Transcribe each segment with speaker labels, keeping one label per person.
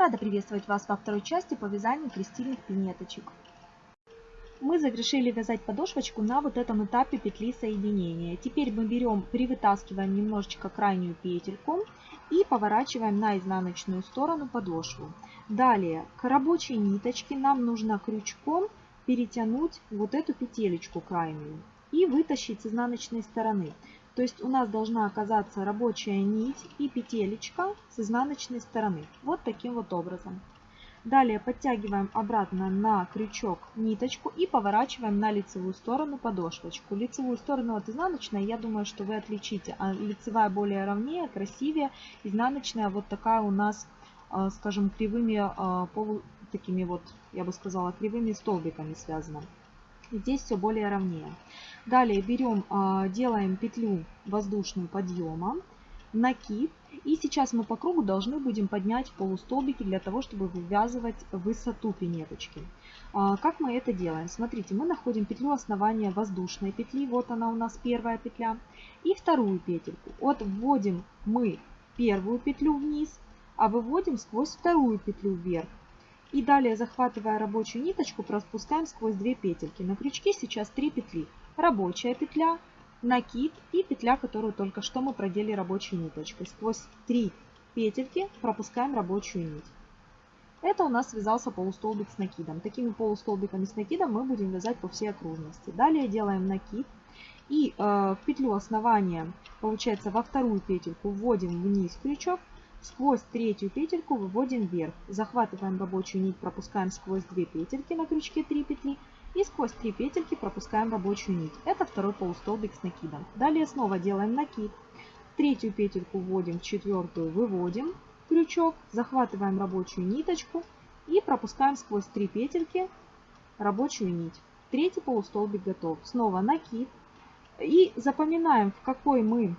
Speaker 1: Рада приветствовать вас во второй части по вязанию крестильных пинеточек. Мы завершили вязать подошвочку на вот этом этапе петли соединения. Теперь мы берем, привытаскиваем немножечко крайнюю петельку и поворачиваем на изнаночную сторону подошву. Далее к рабочей ниточке нам нужно крючком перетянуть вот эту петелечку крайнюю и вытащить с изнаночной стороны. То есть у нас должна оказаться рабочая нить и петелечка с изнаночной стороны. Вот таким вот образом. Далее подтягиваем обратно на крючок ниточку и поворачиваем на лицевую сторону подошвочку. Лицевую сторону от изнаночной, я думаю, что вы отличите. А лицевая более ровнее, красивее. Изнаночная вот такая у нас, а, скажем, кривыми, а, такими вот, я бы сказала, кривыми столбиками связана. Здесь все более ровнее. Далее берем, а, делаем петлю воздушным подъемом, накид. И сейчас мы по кругу должны будем поднять полустолбики для того, чтобы вывязывать высоту пинеточки. А, как мы это делаем? Смотрите, мы находим петлю основания воздушной петли. Вот она у нас первая петля. И вторую петельку. Вот вводим мы первую петлю вниз, а выводим сквозь вторую петлю вверх. И далее, захватывая рабочую ниточку, пропускаем сквозь две петельки. На крючке сейчас три петли. Рабочая петля, накид и петля, которую только что мы продели рабочей ниточкой. Сквозь три петельки пропускаем рабочую нить. Это у нас связался полустолбик с накидом. Такими полустолбиками с накидом мы будем вязать по всей окружности. Далее делаем накид. И э, в петлю основания, получается, во вторую петельку вводим вниз крючок Сквозь третью петельку выводим вверх. Захватываем рабочую нить, пропускаем сквозь две петельки на крючке 3 петли. И сквозь 3 петельки пропускаем рабочую нить. Это второй полустолбик с накидом. Далее снова делаем накид. Третью петельку вводим, четвертую выводим крючок, захватываем рабочую ниточку и пропускаем сквозь 3 петельки рабочую нить. Третий полустолбик готов. Снова накид. И запоминаем, в какой мы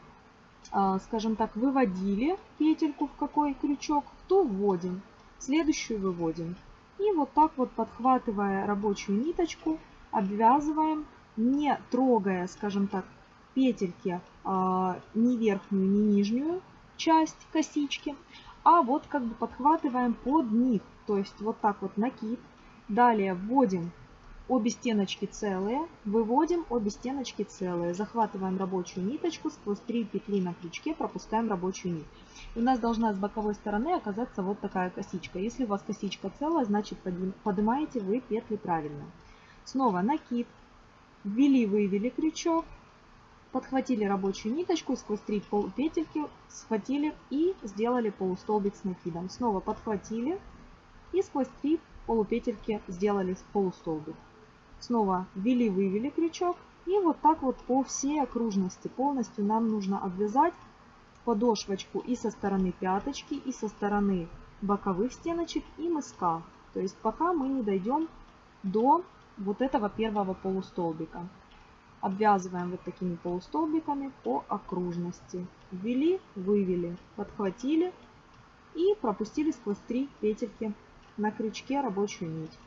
Speaker 1: скажем так, выводили петельку в какой крючок, то вводим. Следующую выводим. И вот так вот, подхватывая рабочую ниточку, обвязываем, не трогая, скажем так, петельки а, ни верхнюю, ни нижнюю часть косички, а вот как бы подхватываем под них. То есть вот так вот накид. Далее вводим обе стеночки целые, выводим обе стеночки целые, захватываем рабочую ниточку, сквозь 3 петли на крючке пропускаем рабочую нить. И у нас должна с боковой стороны оказаться вот такая косичка. Если у вас косичка целая, значит поднимаете вы петли правильно. Снова накид, ввели, вывели крючок, подхватили рабочую ниточку, сквозь 3 петельки схватили и сделали полустолбик с накидом. Снова подхватили и сквозь 3 полупетельки сделали полустолбик. Снова ввели-вывели крючок. И вот так вот по всей окружности полностью нам нужно обвязать подошвочку и со стороны пяточки, и со стороны боковых стеночек, и мыска. То есть пока мы не дойдем до вот этого первого полустолбика. Обвязываем вот такими полустолбиками по окружности. Ввели, вывели, подхватили и пропустили сквозь три петельки на крючке рабочую нить.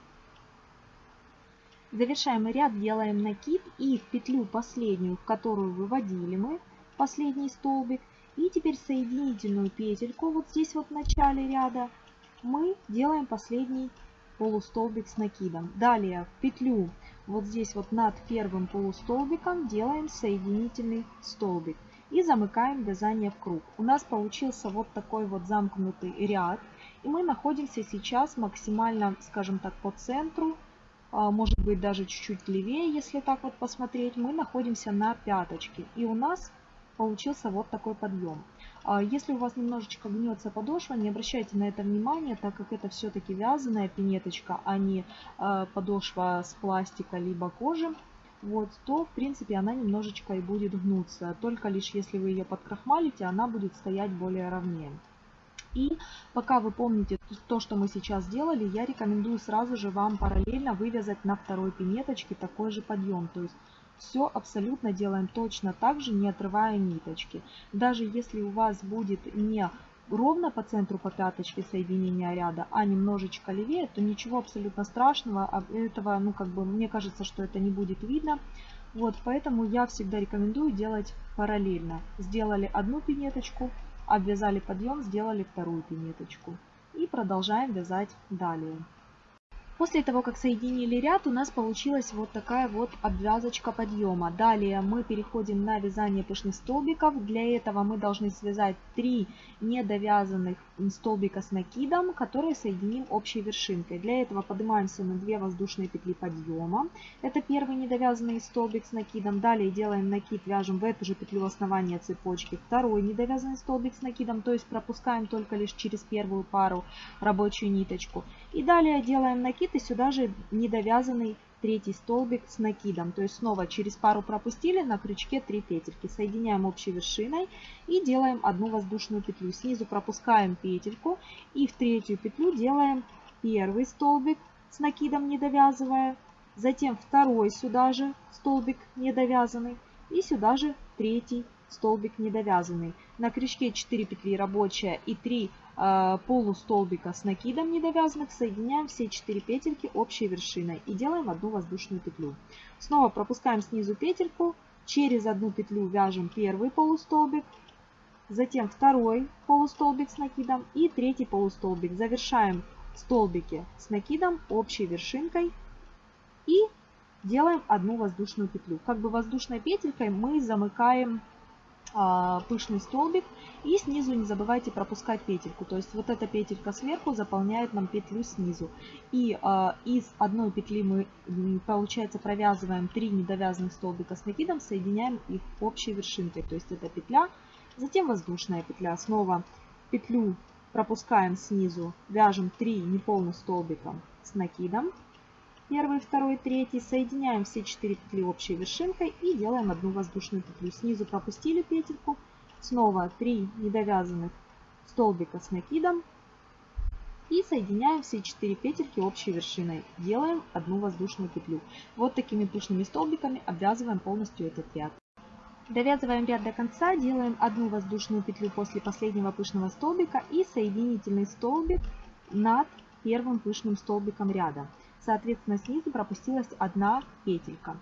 Speaker 1: Завершаем ряд, делаем накид и в петлю последнюю, в которую выводили мы последний столбик. И теперь соединительную петельку вот здесь вот в начале ряда мы делаем последний полустолбик с накидом. Далее в петлю вот здесь вот над первым полустолбиком делаем соединительный столбик и замыкаем вязание в круг. У нас получился вот такой вот замкнутый ряд. И мы находимся сейчас максимально, скажем так, по центру может быть даже чуть-чуть левее, если так вот посмотреть, мы находимся на пяточке. И у нас получился вот такой подъем. А, если у вас немножечко гнется подошва, не обращайте на это внимания, так как это все-таки вязаная пинеточка, а не а, подошва с пластика либо кожи, вот, то в принципе она немножечко и будет гнуться. Только лишь если вы ее подкрахмалите, она будет стоять более ровнее. И пока вы помните то, что мы сейчас сделали, я рекомендую сразу же вам параллельно вывязать на второй пинеточке такой же подъем. То есть все абсолютно делаем точно так же, не отрывая ниточки. Даже если у вас будет не ровно по центру по пяточке соединения ряда, а немножечко левее, то ничего абсолютно страшного. А этого, ну как бы, мне кажется, что это не будет видно. Вот, поэтому я всегда рекомендую делать параллельно. Сделали одну пинеточку, Обвязали подъем, сделали вторую пинеточку. И продолжаем вязать далее. После того, как соединили ряд, у нас получилась вот такая вот обвязочка подъема. Далее мы переходим на вязание пышных столбиков. Для этого мы должны связать 3 недовязанных столбика с накидом, которые соединим общей вершинкой. Для этого поднимаемся на 2 воздушные петли подъема. Это первый недовязанный столбик с накидом. Далее делаем накид, вяжем в эту же петлю основания цепочки. Второй недовязанный столбик с накидом, то есть пропускаем только лишь через первую пару рабочую ниточку. И далее делаем накид накид и сюда же недовязанный третий столбик с накидом. То есть снова через пару пропустили, на крючке 3 петельки. Соединяем общей вершиной и делаем одну воздушную петлю. Снизу пропускаем петельку и в третью петлю делаем первый столбик с накидом не довязывая. Затем второй сюда же столбик недовязанный и сюда же третий столбик недовязанный. На крючке 4 петли рабочая и 3 э, полустолбика с накидом недовязанных соединяем все 4 петельки общей вершиной и делаем одну воздушную петлю. Снова пропускаем снизу петельку, через одну петлю вяжем первый полустолбик, затем второй полустолбик с накидом и третий полустолбик. Завершаем столбики с накидом общей вершинкой и делаем одну воздушную петлю. Как бы воздушной петелькой мы замыкаем а, пышный столбик. И снизу не забывайте пропускать петельку. То есть вот эта петелька сверху заполняет нам петлю снизу. И э, из одной петли мы, получается, провязываем 3 недовязанных столбика с накидом, соединяем их общей вершинкой. То есть это петля, затем воздушная петля. Снова петлю пропускаем снизу, вяжем 3 неполных столбика с накидом первый, второй, третий. Соединяем все 4 петли общей вершинкой и делаем одну воздушную петлю. Снизу пропустили петельку. Снова 3 недовязанных столбика с накидом. И соединяем все 4 петельки общей вершиной. Делаем одну воздушную петлю. Вот такими пышными столбиками обвязываем полностью этот ряд. Довязываем ряд до конца, делаем одну воздушную петлю после последнего пышного столбика и соединительный столбик над первым пышным столбиком ряда. Соответственно, снизу пропустилась одна петелька.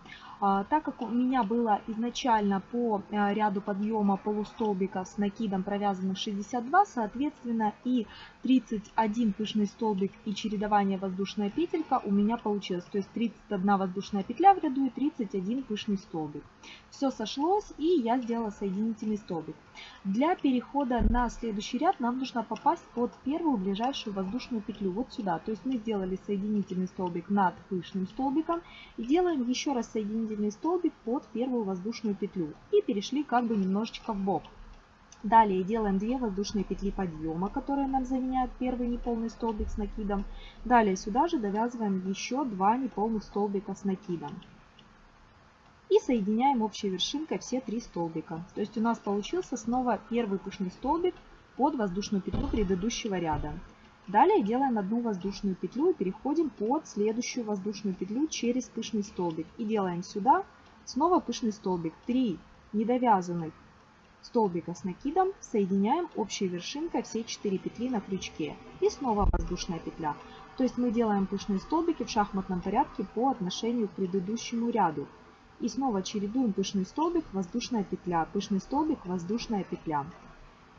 Speaker 1: А, так как у меня было изначально по э, ряду подъема полустолбиков с накидом провязанных 62, соответственно и 31 пышный столбик и чередование воздушная петелька у меня получилось. То есть 31 воздушная петля в ряду и 31 пышный столбик. Все сошлось и я сделала соединительный столбик. Для перехода на следующий ряд нам нужно попасть под первую ближайшую воздушную петлю, вот сюда. То есть мы сделали соединительный столбик над пышным столбиком и делаем еще раз соединительный соединительный столбик под первую воздушную петлю и перешли как бы немножечко в бок. Далее делаем 2 воздушные петли подъема, которые нам заменяют первый неполный столбик с накидом. Далее сюда же довязываем еще 2 неполных столбика с накидом. И соединяем общей вершинкой все три столбика. То есть у нас получился снова первый пышный столбик под воздушную петлю предыдущего ряда. Далее делаем одну воздушную петлю и переходим под следующую воздушную петлю через пышный столбик. И делаем сюда снова пышный столбик. 3 недовязанных столбика с накидом соединяем общей вершинкой все 4 петли на крючке. И снова воздушная петля. То есть мы делаем пышные столбики в шахматном порядке по отношению к предыдущему ряду. И снова чередуем пышный столбик, воздушная петля, пышный столбик, воздушная петля.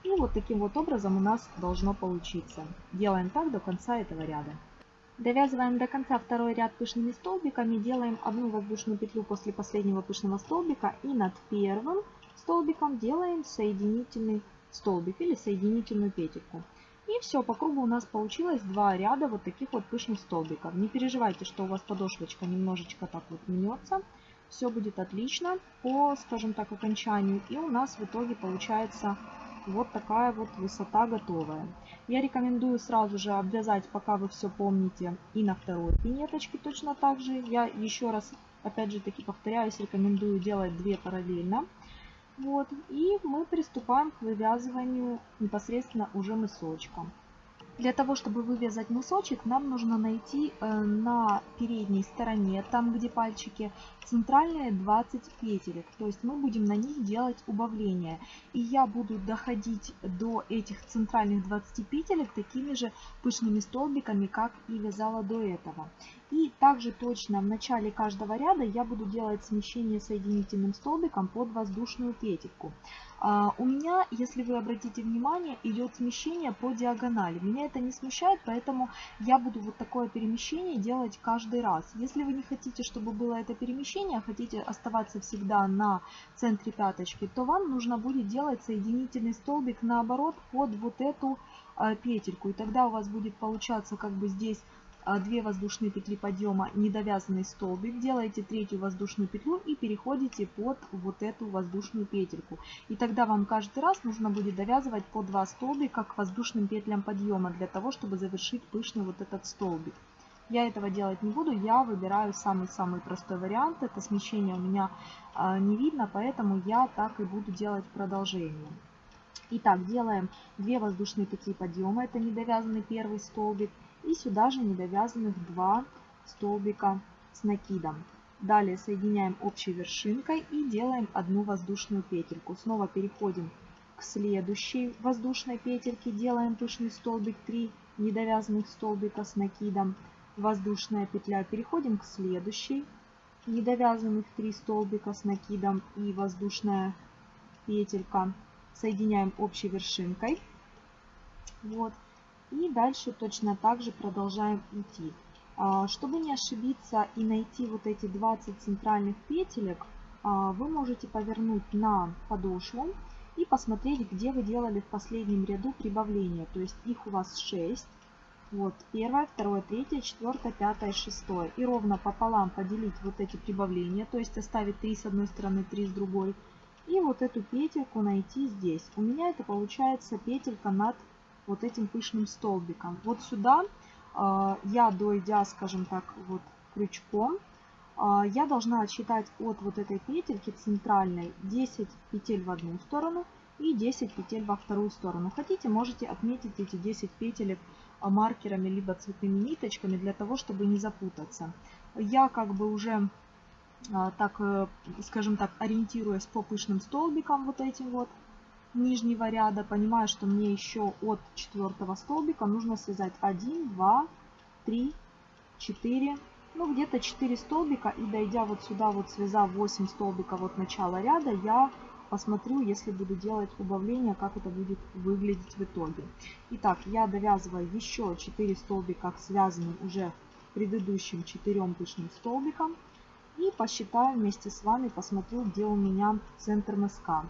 Speaker 1: И вот таким вот образом у нас должно получиться. Делаем так до конца этого ряда. Довязываем до конца второй ряд пышными столбиками, делаем одну воздушную петлю после последнего пышного столбика и над первым столбиком делаем соединительный столбик или соединительную петельку. И все, по кругу у нас получилось два ряда вот таких вот пышных столбиков. Не переживайте, что у вас подошвочка немножечко так вот мнется. Все будет отлично по, скажем так, окончанию. И у нас в итоге получается вот такая вот высота готовая. Я рекомендую сразу же обвязать, пока вы все помните, и на второй пинеточке точно так же. Я еще раз, опять же таки повторяюсь, рекомендую делать две параллельно. Вот, и мы приступаем к вывязыванию непосредственно уже мысочком. Для того, чтобы вывязать носочек, нам нужно найти э, на передней стороне, там где пальчики, центральные 20 петелек. То есть мы будем на них делать убавление. И я буду доходить до этих центральных 20 петелек такими же пышными столбиками, как и вязала до этого. И также точно в начале каждого ряда я буду делать смещение соединительным столбиком под воздушную петельку. А, у меня, если вы обратите внимание, идет смещение по диагонали. Меня это не смущает, поэтому я буду вот такое перемещение делать каждый раз. Если вы не хотите, чтобы было это перемещение, а хотите оставаться всегда на центре пяточки, то вам нужно будет делать соединительный столбик наоборот под вот эту а, петельку. И тогда у вас будет получаться как бы здесь 2 воздушные петли подъема, недовязанный столбик, делаете третью воздушную петлю и переходите под вот эту воздушную петельку. И тогда вам каждый раз нужно будет довязывать по 2 столбика к воздушным петлям подъема, для того, чтобы завершить пышный вот этот столбик. Я этого делать не буду, я выбираю самый-самый простой вариант. Это смещение у меня а, не видно, поэтому я так и буду делать продолжение. Итак, делаем 2 воздушные петли подъема, это недовязанный первый столбик. И сюда же недовязанных 2 столбика с накидом. Далее соединяем общей вершинкой и делаем одну воздушную петельку. Снова переходим к следующей воздушной петельке. Делаем пышный столбик 3 недовязанных столбика с накидом. Воздушная петля. Переходим к следующей. Недовязанных 3 столбика с накидом и воздушная петелька. Соединяем общей вершинкой. Вот. И дальше точно так же продолжаем идти. А, чтобы не ошибиться и найти вот эти 20 центральных петелек, а, вы можете повернуть на подошву и посмотреть, где вы делали в последнем ряду прибавления. То есть их у вас 6. Вот, первое, второе, третье, четвертое, пятое, шестое. И ровно пополам поделить вот эти прибавления, то есть оставить 3 с одной стороны, 3 с другой. И вот эту петельку найти здесь. У меня это получается петелька над вот этим пышным столбиком. Вот сюда э, я, дойдя, скажем так, вот крючком, э, я должна отсчитать от вот этой петельки центральной 10 петель в одну сторону и 10 петель во вторую сторону. Хотите, можете отметить эти 10 петелек э, маркерами либо цветными ниточками для того, чтобы не запутаться. Я как бы уже так, скажем так, ориентируясь по пышным столбикам вот этим вот, нижнего ряда, понимаю, что мне еще от четвертого столбика нужно связать 1, 2, 3, 4, ну где-то 4 столбика. И дойдя вот сюда, вот связав 8 столбиков от начала ряда, я посмотрю, если буду делать убавление, как это будет выглядеть в итоге. Итак, я довязываю еще 4 столбика к связанным уже предыдущим 4 пышным столбикам. И посчитаю вместе с вами, посмотрю, где у меня центр мыска.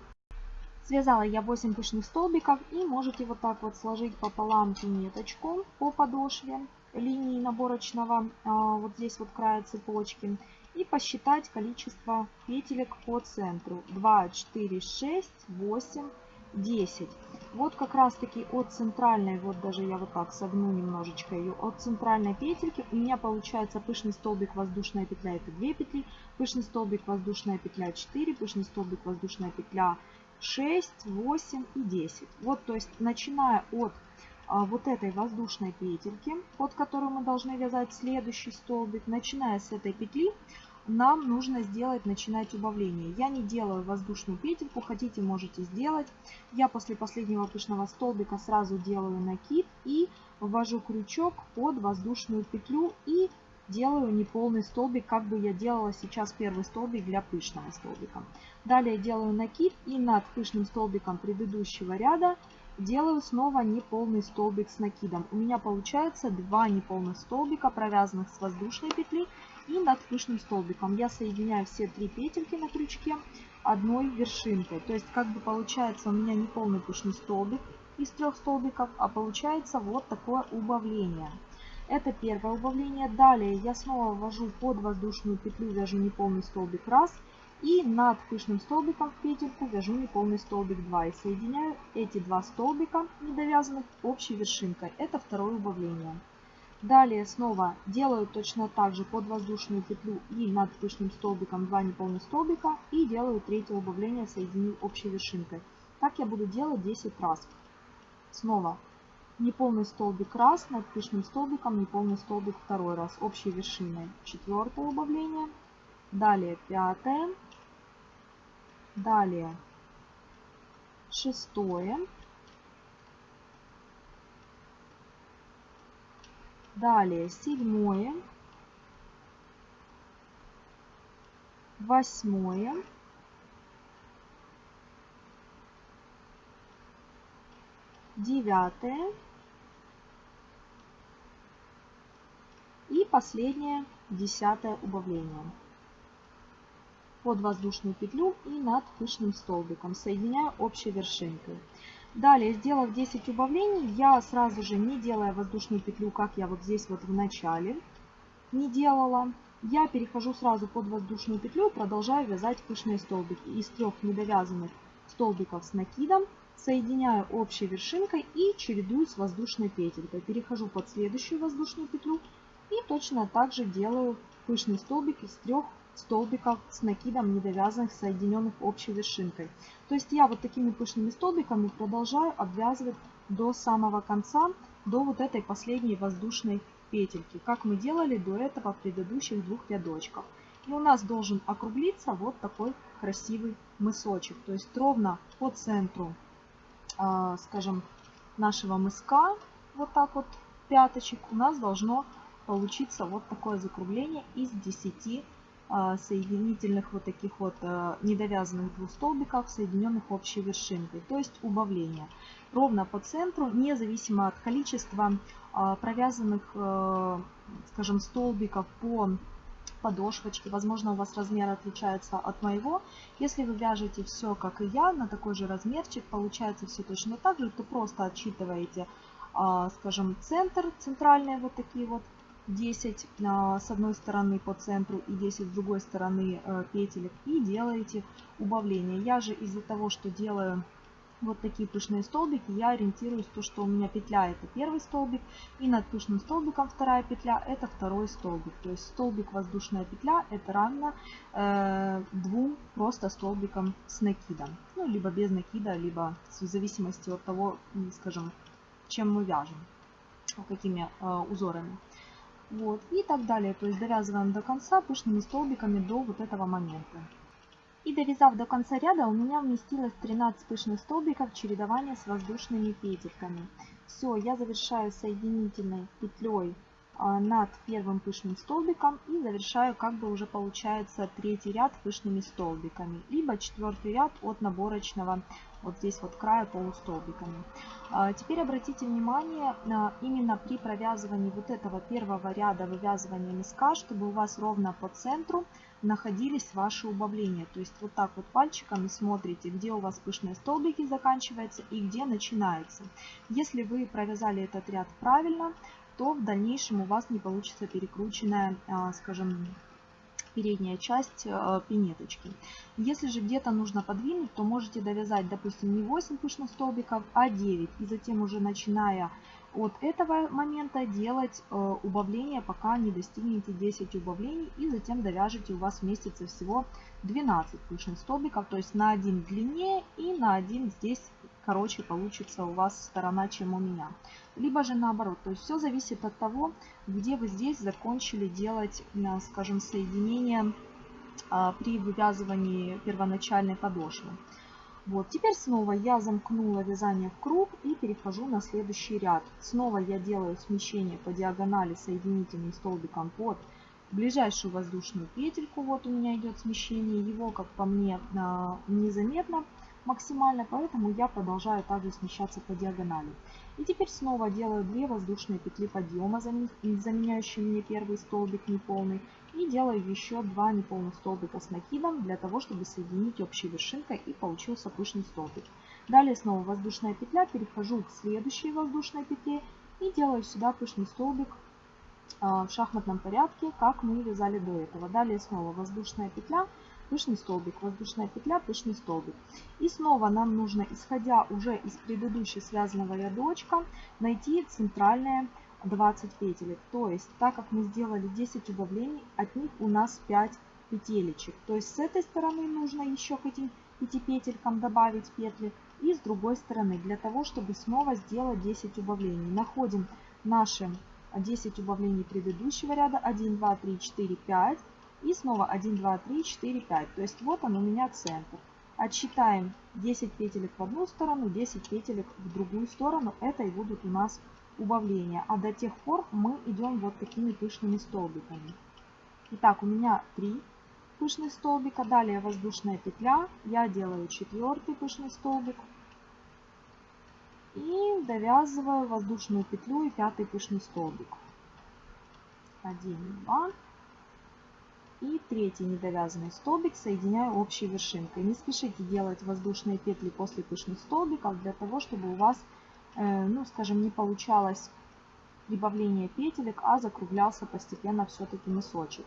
Speaker 1: Связала я 8 пышных столбиков и можете вот так вот сложить пополам пинеточку по подошве линии наборочного, а, вот здесь вот края цепочки, и посчитать количество петелек по центру. 2, 4, 6, 8, 10. Вот как раз таки от центральной, вот даже я вот так согну немножечко ее, от центральной петельки у меня получается пышный столбик, воздушная петля, это 2 петли, пышный столбик, воздушная петля 4, пышный столбик, воздушная петля 6, 8 и 10. Вот, то есть, начиная от а, вот этой воздушной петельки, под которую мы должны вязать следующий столбик, начиная с этой петли, нам нужно сделать, начинать убавление. Я не делаю воздушную петельку, хотите, можете сделать. Я после последнего пышного столбика сразу делаю накид и ввожу крючок под воздушную петлю и делаю неполный столбик, как бы я делала сейчас первый столбик для пышного столбика. Далее делаю накид и над пышным столбиком предыдущего ряда делаю снова неполный столбик с накидом. У меня получается два неполных столбика, провязанных с воздушной петли. И над пышным столбиком я соединяю все три петельки на крючке одной вершинкой. То есть как бы получается у меня неполный пышный столбик из трех столбиков, а получается вот такое убавление. Это первое убавление. Далее я снова ввожу под воздушную петлю, вяжу неполный столбик раз. И над пышным столбиком в петельку вяжу неполный столбик 2. И соединяю эти два столбика недовязанных общей вершинкой. Это второе убавление. Далее снова делаю точно так же под воздушную петлю и над пышным столбиком 2 неполных столбика. И делаю третье убавление, соединив общей вершинкой. Так я буду делать 10 раз. Снова неполный столбик раз, над пышным столбиком неполный столбик второй раз, общей вершиной. Четвертое убавление, далее пятое, далее шестое, далее седьмое, восьмое, девятое и последнее десятое убавление под воздушную петлю и над пышным столбиком, соединяя общей вершинкой. Далее, сделав 10 убавлений, я сразу же, не делая воздушную петлю, как я вот здесь вот в начале не делала, я перехожу сразу под воздушную петлю продолжаю вязать пышные столбики. Из трех недовязанных столбиков с накидом соединяю общей вершинкой и чередую с воздушной петелькой. Перехожу под следующую воздушную петлю и точно так же делаю пышный столбик из трех столбиков с накидом недовязанных, соединенных общей вершинкой. То есть я вот такими пышными столбиками продолжаю обвязывать до самого конца, до вот этой последней воздушной петельки, как мы делали до этого в предыдущих двух рядочках. И у нас должен округлиться вот такой красивый мысочек. То есть ровно по центру, а, скажем, нашего мыска, вот так вот пяточек, у нас должно получиться вот такое закругление из 10 а, соединительных вот таких вот а, недовязанных двух столбиков, соединенных общей вершинкой, то есть убавление. Ровно по центру, независимо от количества а, провязанных, скажем, столбиков по подошвочке. Возможно, у вас размер отличается от моего. Если вы вяжете все, как и я, на такой же размерчик, получается все точно так же, то просто отсчитываете, скажем, центр, центральные вот такие вот 10 с одной стороны по центру и 10 с другой стороны э, петелек и делаете убавление. Я же из-за того, что делаю вот такие пышные столбики, я ориентируюсь то, что у меня петля это первый столбик и над пышным столбиком вторая петля это второй столбик. То есть столбик воздушная петля это равно э, двум просто столбикам с накидом. Ну, либо без накида, либо в зависимости от того, скажем, чем мы вяжем, какими э, узорами. Вот, и так далее. То есть довязываем до конца пышными столбиками до вот этого момента. И довязав до конца ряда, у меня вместилось 13 пышных столбиков чередования с воздушными петельками. Все, я завершаю соединительной петлей а, над первым пышным столбиком и завершаю как бы уже получается третий ряд пышными столбиками либо четвертый ряд от наборочного вот здесь вот края полустолбиками. А, теперь обратите внимание именно при провязывании вот этого первого ряда вывязывания миска чтобы у вас ровно по центру находились ваши убавления. То есть вот так вот пальчиками смотрите где у вас пышные столбики заканчиваются и где начинаются если вы провязали этот ряд правильно то в дальнейшем у вас не получится перекрученная, а, скажем, передняя часть а, пинеточки. Если же где-то нужно подвинуть, то можете довязать, допустим, не 8 пышных столбиков, а 9. И затем уже начиная от этого момента делать а, убавление, пока не достигнете 10 убавлений. И затем довяжете, у вас вместится всего 12 пышных столбиков. То есть на один длиннее и на один здесь короче получится у вас сторона, чем у меня. Либо же наоборот. То есть все зависит от того, где вы здесь закончили делать, э, скажем, соединение а, при вывязывании первоначальной подошвы. Вот, теперь снова я замкнула вязание в круг и перехожу на следующий ряд. Снова я делаю смещение по диагонали соединительным столбиком под ближайшую воздушную петельку. Вот у меня идет смещение. Его, как по мне, а, незаметно максимально, поэтому я продолжаю также смещаться по диагонали. И теперь снова делаю 2 воздушные петли подъема, заменяющие мне первый столбик неполный. И делаю еще 2 неполных столбика с накидом, для того, чтобы соединить общей вершинкой и получился пышный столбик. Далее снова воздушная петля, перехожу к следующей воздушной петле и делаю сюда пышный столбик а, в шахматном порядке, как мы вязали до этого. Далее снова воздушная петля, пышный столбик, воздушная петля, пышный столбик. И снова нам нужно, исходя уже из предыдущего связанного рядочка, найти центральные 20 петелек. То есть, так как мы сделали 10 убавлений, от них у нас 5 петелечек. То есть, с этой стороны нужно еще к этим 5 петелькам добавить петли. И с другой стороны, для того, чтобы снова сделать 10 убавлений. Находим наши 10 убавлений предыдущего ряда. 1, 2, 3, 4, 5. И снова 1, 2, 3, 4, 5. То есть вот он у меня центр. Отсчитаем 10 петелек в одну сторону, 10 петелек в другую сторону. Это и будут у нас убавления. А до тех пор мы идем вот такими пышными столбиками. Итак, у меня 3 пышный столбик, а далее воздушная петля. Я делаю четвертый пышный столбик. И довязываю воздушную петлю и пятый пышный столбик. Один, два. И третий недовязанный столбик соединяю общей вершинкой. Не спешите делать воздушные петли после пышных столбиков, для того, чтобы у вас, э, ну скажем, не получалось прибавление петелек, а закруглялся постепенно все-таки носочек.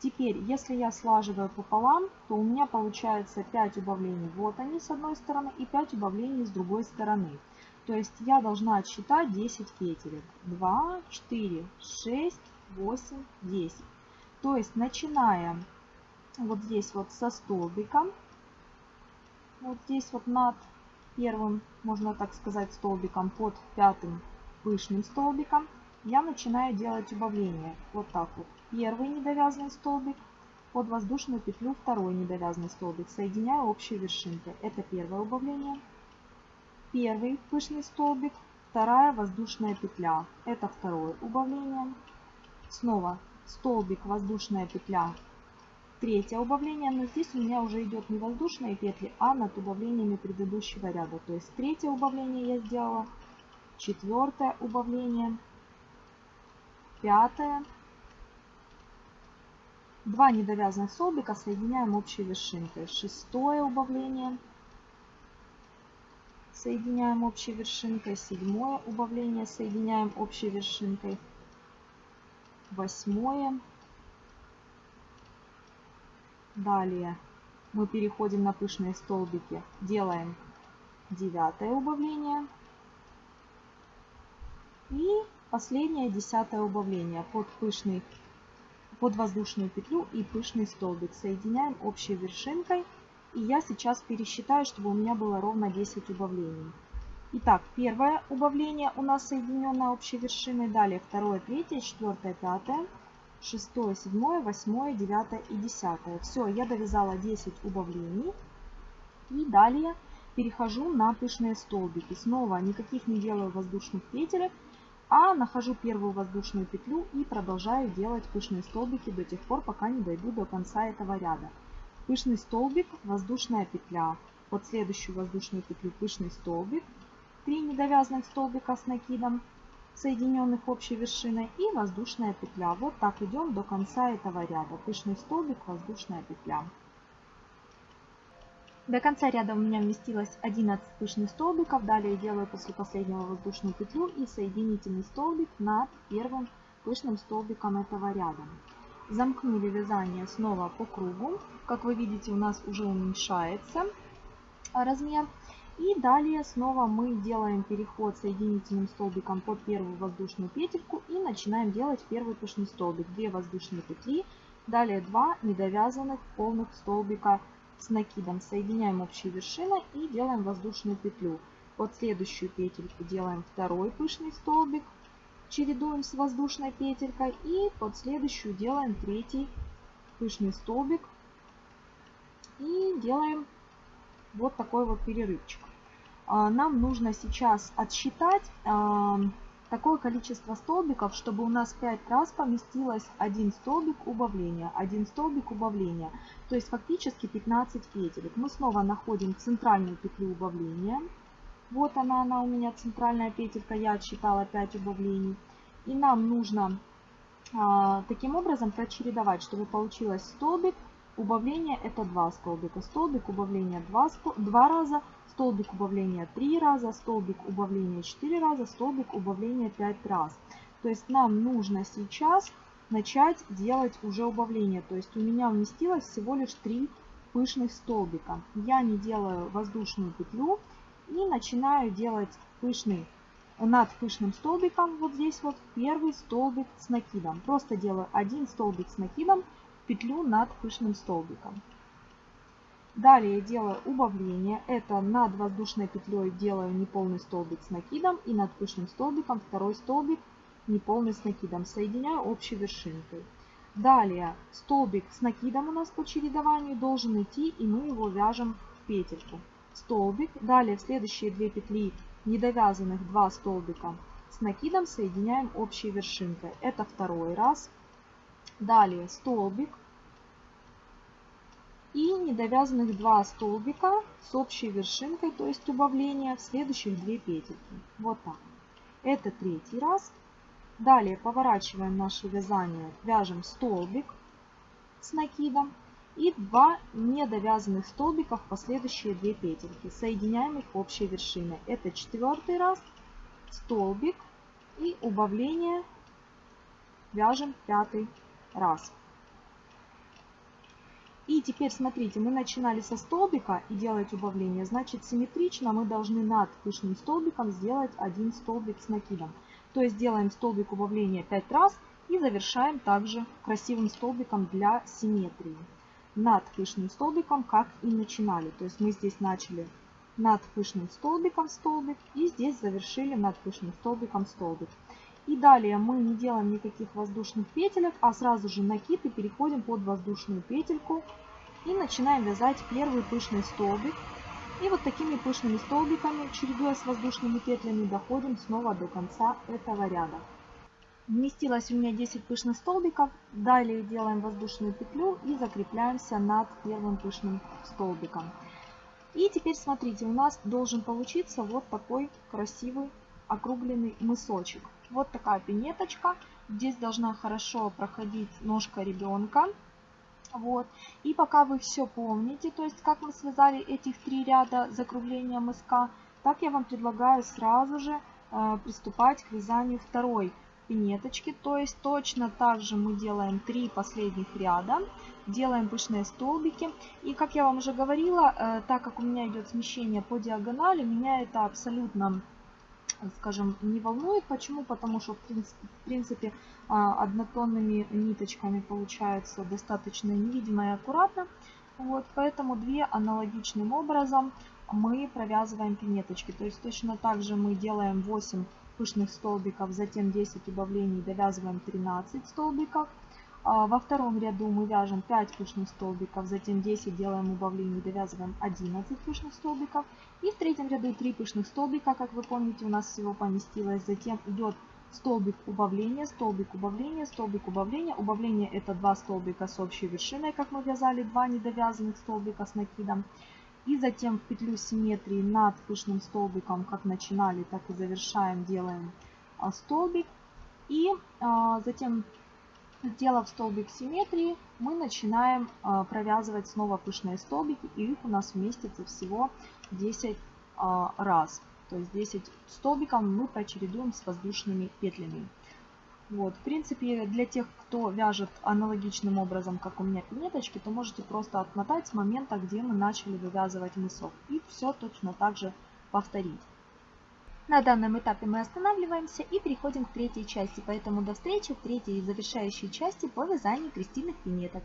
Speaker 1: Теперь, если я слаживаю пополам, то у меня получается 5 убавлений. Вот они с одной стороны и 5 убавлений с другой стороны. То есть я должна отсчитать 10 петелек. 2, 4, 6, 8, 10. То есть начиная вот здесь вот со столбика, вот здесь вот над первым, можно так сказать, столбиком под пятым пышным столбиком, я начинаю делать убавление. Вот так вот. Первый недовязанный столбик, под воздушную петлю второй недовязанный столбик. Соединяю общей вершинкой. Это первое убавление. Первый пышный столбик, вторая воздушная петля. Это второе убавление. Снова столбик, воздушная петля, третье убавление, но здесь у меня уже идет не воздушные петли, а над убавлениями предыдущего ряда. То есть третье убавление я сделала, четвертое убавление, пятое, два недовязанных столбика соединяем общей вершинкой, шестое убавление, соединяем общей вершинкой, седьмое убавление соединяем общей вершинкой, восьмое. Далее мы переходим на пышные столбики. Делаем девятое убавление. И последнее десятое убавление под пышный под воздушную петлю и пышный столбик. Соединяем общей вершинкой. И я сейчас пересчитаю, чтобы у меня было ровно 10 убавлений. Итак, первое убавление у нас соединенное общей вершиной. Далее второе, третье, четвертое, пятое, шестое, седьмое, восьмое, девятое и десятое. Все, я довязала 10 убавлений. И далее перехожу на пышные столбики. Снова никаких не делаю воздушных петелек, а нахожу первую воздушную петлю и продолжаю делать пышные столбики до тех пор, пока не дойду до конца этого ряда. Пышный столбик, воздушная петля. Под следующую воздушную петлю пышный столбик, 3 недовязанных столбика с накидом, соединенных общей вершиной и воздушная петля. Вот так идем до конца этого ряда. Пышный столбик, воздушная петля. До конца ряда у меня вместилось 11 пышных столбиков. Далее делаю после последнего воздушную петлю и соединительный столбик над первым пышным столбиком этого ряда. Замкнули вязание снова по кругу. Как вы видите, у нас уже уменьшается размер. И далее снова мы делаем переход соединительным столбиком под первую воздушную петельку и начинаем делать первый пышный столбик. 2 воздушные петли, далее 2 недовязанных полных столбика с накидом. Соединяем общей вершиной и делаем воздушную петлю. Под следующую петельку делаем второй пышный столбик, чередуем с воздушной петелькой и под следующую делаем третий пышный столбик и делаем вот такой вот перерывчик. А, нам нужно сейчас отсчитать а, такое количество столбиков, чтобы у нас 5 раз поместилось один столбик убавления, один столбик убавления. То есть фактически 15 петелек. Мы снова находим центральную петлю убавления. Вот она, она у меня центральная петелька, я отсчитала 5 убавлений. И нам нужно а, таким образом прочередовать, чтобы получилось столбик, убавление это 2 столбика, столбик убавления 2, 2 раза, столбик убавления 3 раза, столбик убавления 4 раза, столбик убавления 5 раз. То есть нам нужно сейчас начать делать уже убавление. То есть у меня вместилось всего лишь 3 пышных столбика. Я не делаю воздушную петлю и начинаю делать пышный над пышным столбиком, вот здесь вот первый столбик с накидом. Просто делаю один столбик с накидом, петлю над пышным столбиком. Далее делаю убавление. Это над воздушной петлей делаю неполный столбик с накидом и над пышным столбиком второй столбик неполный с накидом. Соединяю общей вершинкой. Далее столбик с накидом у нас по чередованию должен идти и мы его вяжем в петельку. Столбик. Далее в следующие две петли недовязанных два столбика с накидом соединяем общей вершинкой. Это второй раз. Далее столбик и недовязанных 2 столбика с общей вершинкой, то есть убавление в следующих 2 петельки. Вот так. Это третий раз. Далее поворачиваем наше вязание, вяжем столбик с накидом и 2 недовязанных столбика в последующие 2 петельки. Соединяем их общей вершиной. Это четвертый раз, столбик и убавление вяжем пятый раз. И теперь смотрите, мы начинали со столбика и делать убавление, значит симметрично мы должны над пышным столбиком сделать один столбик с накидом. То есть делаем столбик убавления 5 раз и завершаем также красивым столбиком для симметрии. Над пышным столбиком, как и начинали. То есть мы здесь начали над пышным столбиком столбик и здесь завершили над пышным столбиком столбик. И далее мы не делаем никаких воздушных петелек, а сразу же накид и переходим под воздушную петельку. И начинаем вязать первый пышный столбик. И вот такими пышными столбиками, чередуя с воздушными петлями, доходим снова до конца этого ряда. Вместилось у меня 10 пышных столбиков. Далее делаем воздушную петлю и закрепляемся над первым пышным столбиком. И теперь смотрите, у нас должен получиться вот такой красивый округленный мысочек. Вот такая пинеточка. Здесь должна хорошо проходить ножка ребенка. Вот. И пока вы все помните, то есть как мы связали этих три ряда закругления мыска, так я вам предлагаю сразу же э, приступать к вязанию второй пинеточки. То есть точно так же мы делаем три последних ряда, делаем пышные столбики. И как я вам уже говорила, э, так как у меня идет смещение по диагонали, меня это абсолютно скажем, не волнует. Почему? Потому что, в принципе, а, однотонными ниточками получается достаточно невидимо и аккуратно. Вот, поэтому две аналогичным образом мы провязываем пинеточки. То есть точно так же мы делаем 8 пышных столбиков, затем 10 убавлений, довязываем 13 столбиков. А, во втором ряду мы вяжем 5 пышных столбиков, затем 10 делаем убавлений, довязываем 11 пышных столбиков. И в третьем ряду 3 пышных столбика, как вы помните, у нас всего поместилось. Затем идет столбик убавления, столбик убавления, столбик убавления. Убавление это 2 столбика с общей вершиной, как мы вязали, 2 недовязанных столбика с накидом. И затем в петлю симметрии над пышным столбиком, как начинали, так и завершаем, делаем а, столбик. И а, затем Сделав столбик симметрии, мы начинаем а, провязывать снова пышные столбики, и их у нас вместится всего 10 а, раз. То есть 10 столбиков мы прочередуем с воздушными петлями. Вот, в принципе, для тех, кто вяжет аналогичным образом, как у меня пинеточки, то можете просто отмотать с момента, где мы начали вывязывать мысок. И все точно так же повторить. На данном этапе мы останавливаемся и переходим к третьей части, поэтому до встречи в третьей завершающей части по вязанию крестильных пинеток.